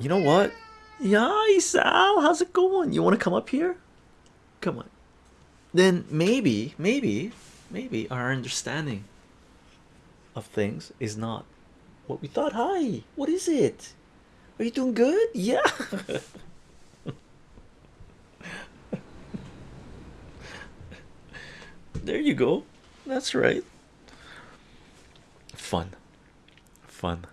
You know what? Yeah, Sal, how's it going? You want to come up here? Come on. Then maybe, maybe, maybe our understanding of things is not what we thought. Hi, what is it? Are you doing good? Yeah. there you go. That's right. Fun, fun.